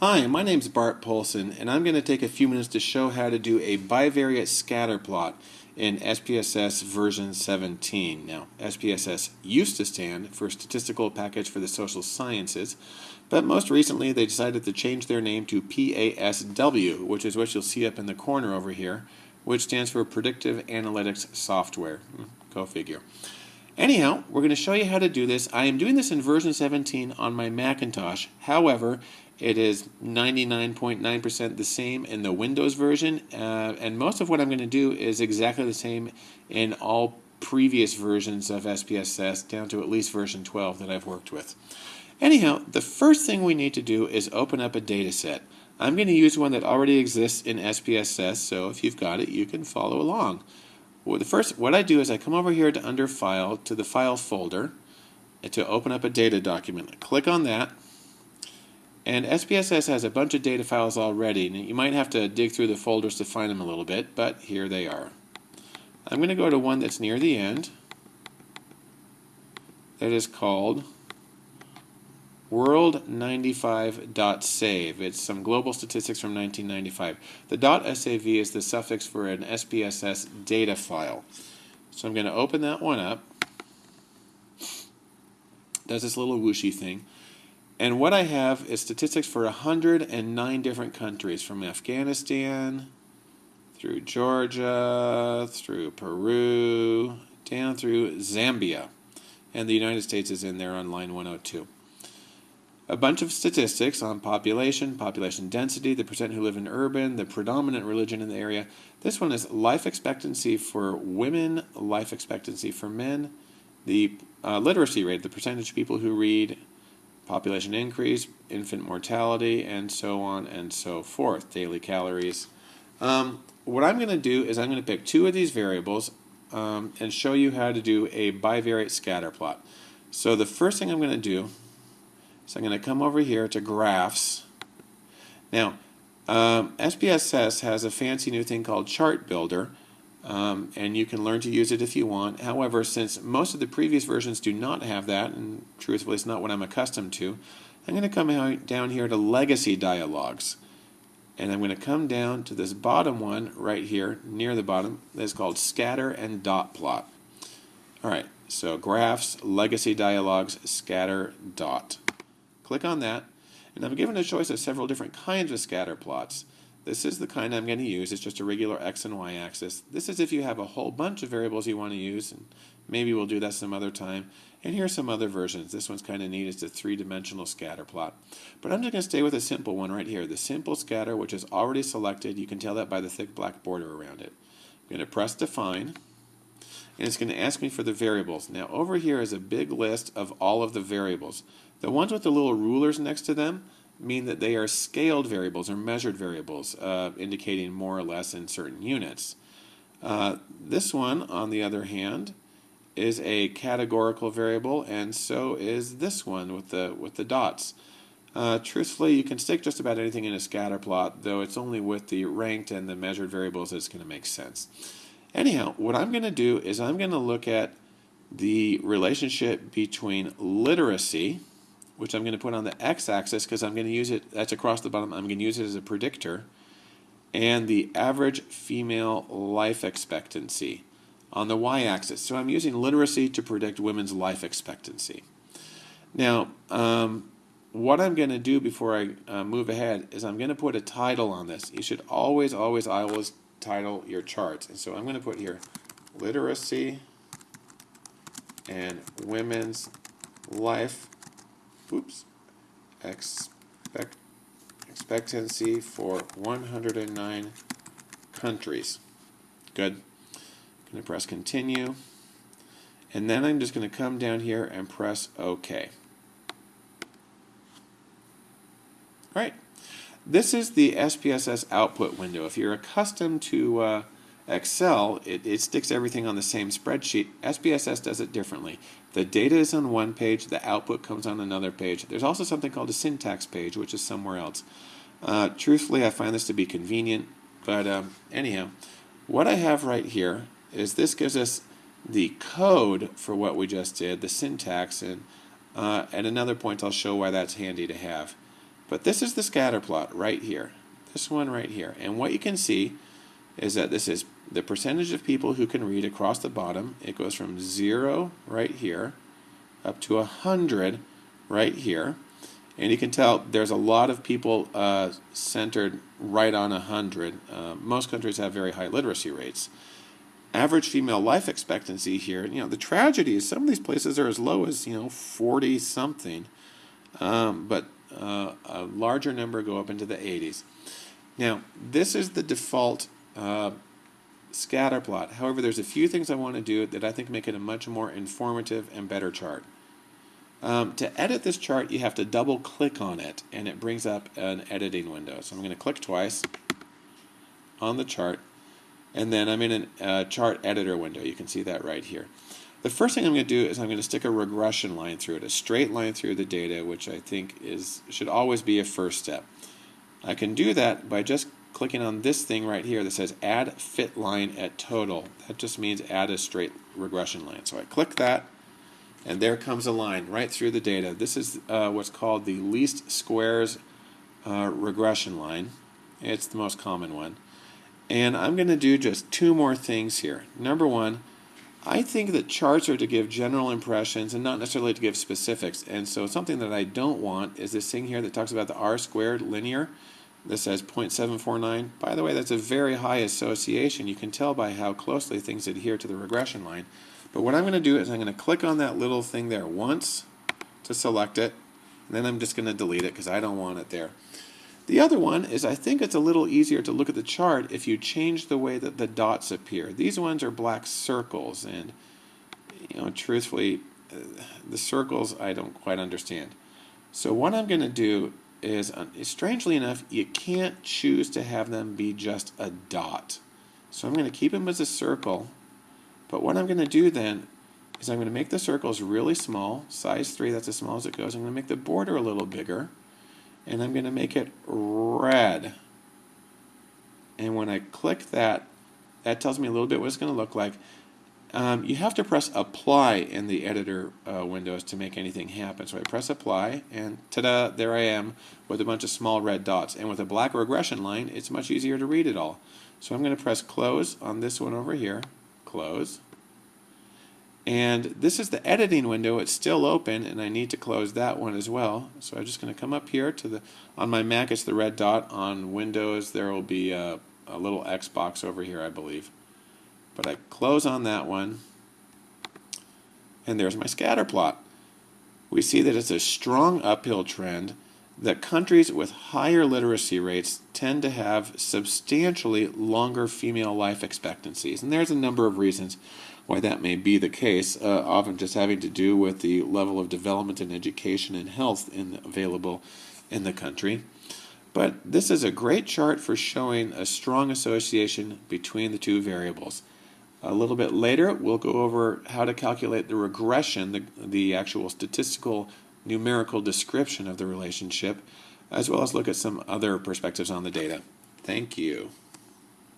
Hi, my name is Bart Poulson, and I'm going to take a few minutes to show how to do a bivariate scatter plot in SPSS version 17. Now, SPSS used to stand for Statistical Package for the Social Sciences, but most recently they decided to change their name to PASW, which is what you'll see up in the corner over here, which stands for Predictive Analytics Software. Hmm, go figure. Anyhow, we're going to show you how to do this. I am doing this in version 17 on my Macintosh. However, it is 99.9% .9 the same in the Windows version, uh, and most of what I'm going to do is exactly the same in all previous versions of SPSS down to at least version 12 that I've worked with. Anyhow, the first thing we need to do is open up a data set. I'm going to use one that already exists in SPSS, so if you've got it, you can follow along. Well, the first, what I do is I come over here to under File to the File folder to open up a data document. I click on that, and SPSS has a bunch of data files already. And you might have to dig through the folders to find them a little bit, but here they are. I'm going to go to one that's near the end. That is called world95.save. It's some global statistics from 1995. The .sav is the suffix for an SPSS data file. So I'm going to open that one up. Does this little whooshy thing. And what I have is statistics for 109 different countries, from Afghanistan through Georgia, through Peru, down through Zambia. And the United States is in there on line 102 a bunch of statistics on population, population density, the percent who live in urban, the predominant religion in the area. This one is life expectancy for women, life expectancy for men, the uh, literacy rate, the percentage of people who read, population increase, infant mortality, and so on and so forth, daily calories. Um, what I'm going to do is I'm going to pick two of these variables um, and show you how to do a bivariate scatter plot. So the first thing I'm going to do is I'm going to come over here to graphs. Now, um, SPSS has a fancy new thing called Chart Builder, um, and you can learn to use it if you want. However, since most of the previous versions do not have that, and truthfully it's not what I'm accustomed to, I'm going to come down here to Legacy Dialogues. And I'm going to come down to this bottom one right here, near the bottom, that's called Scatter and Dot Plot. Alright, so Graphs, Legacy Dialogues, Scatter, Dot. Click on that, and I'm given a choice of several different kinds of scatter plots. This is the kind I'm going to use. It's just a regular x and y axis. This is if you have a whole bunch of variables you want to use, and maybe we'll do that some other time. And here's some other versions. This one's kind of neat. It's a three-dimensional scatter plot. But I'm just going to stay with a simple one right here. The simple scatter, which is already selected. You can tell that by the thick black border around it. I'm going to press Define and it's going to ask me for the variables. Now over here is a big list of all of the variables. The ones with the little rulers next to them mean that they are scaled variables or measured variables, uh, indicating more or less in certain units. Uh, this one, on the other hand, is a categorical variable, and so is this one with the with the dots. Uh, truthfully, you can stick just about anything in a scatter plot, though it's only with the ranked and the measured variables that's going to make sense. Anyhow, what I'm going to do is I'm going to look at the relationship between literacy, which I'm going to put on the x-axis because I'm going to use it, that's across the bottom, I'm going to use it as a predictor, and the average female life expectancy on the y-axis. So I'm using literacy to predict women's life expectancy. Now, um, what I'm going to do before I uh, move ahead is I'm going to put a title on this. You should always, always, always title your charts. And so I'm going to put here literacy and women's life oops, expect, expectancy for 109 countries. Good. I'm going to press continue. And then I'm just going to come down here and press OK. All right. This is the SPSS output window. If you're accustomed to uh, Excel, it, it sticks everything on the same spreadsheet. SPSS does it differently. The data is on one page, the output comes on another page. There's also something called a syntax page, which is somewhere else. Uh, truthfully, I find this to be convenient, but um, anyhow, what I have right here is this gives us the code for what we just did, the syntax, and uh, at another point I'll show why that's handy to have. But this is the scatter plot right here. This one right here. And what you can see is that this is the percentage of people who can read across the bottom. It goes from 0 right here up to 100 right here. And you can tell there's a lot of people uh, centered right on 100. Uh, most countries have very high literacy rates. Average female life expectancy here, you know, the tragedy is some of these places are as low as, you know, 40 something. Um, but uh, a larger number go up into the 80s. Now, this is the default uh, scatter plot. However, there's a few things I want to do that I think make it a much more informative and better chart. Um, to edit this chart, you have to double click on it and it brings up an editing window. So I'm going to click twice on the chart and then I'm in a uh, chart editor window. You can see that right here. The first thing I'm going to do is I'm going to stick a regression line through it, a straight line through the data, which I think is should always be a first step. I can do that by just clicking on this thing right here that says add fit line at total. That just means add a straight regression line. So I click that and there comes a line right through the data. This is uh, what's called the least squares uh, regression line. It's the most common one. And I'm going to do just two more things here. Number one, I think that charts are to give general impressions and not necessarily to give specifics. And so something that I don't want is this thing here that talks about the r squared linear. This says 0.749. By the way, that's a very high association. You can tell by how closely things adhere to the regression line. But what I'm going to do is I'm going to click on that little thing there once to select it. And then I'm just going to delete it because I don't want it there. The other one is I think it's a little easier to look at the chart if you change the way that the dots appear. These ones are black circles and you know truthfully uh, the circles I don't quite understand. So what I'm going to do is uh, strangely enough you can't choose to have them be just a dot. So I'm going to keep them as a circle but what I'm going to do then is I'm going to make the circles really small, size 3, that's as small as it goes. I'm going to make the border a little bigger, and I'm going to make it red. And when I click that, that tells me a little bit what it's going to look like. Um, you have to press apply in the editor uh, windows to make anything happen. So I press apply, and ta-da, there I am with a bunch of small red dots. And with a black regression line, it's much easier to read it all. So I'm going to press close on this one over here close. And this is the editing window. It's still open, and I need to close that one as well. So I'm just going to come up here to the, on my Mac, it's the red dot. On Windows, there will be a, a little X box over here, I believe. But I close on that one, and there's my scatter plot. We see that it's a strong uphill trend that countries with higher literacy rates tend to have substantially longer female life expectancies. And there's a number of reasons why that may be the case, uh, often just having to do with the level of development and education and health in, available in the country. But this is a great chart for showing a strong association between the two variables. A little bit later, we'll go over how to calculate the regression, the, the actual statistical numerical description of the relationship, as well as look at some other perspectives on the data. Thank you.